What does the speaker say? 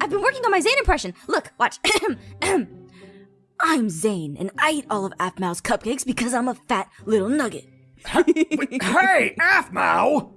I've been working on my Zane impression. Look, watch. I'm Zane, and I eat all of Aphmau's cupcakes because I'm a fat little nugget. hey, Afmau!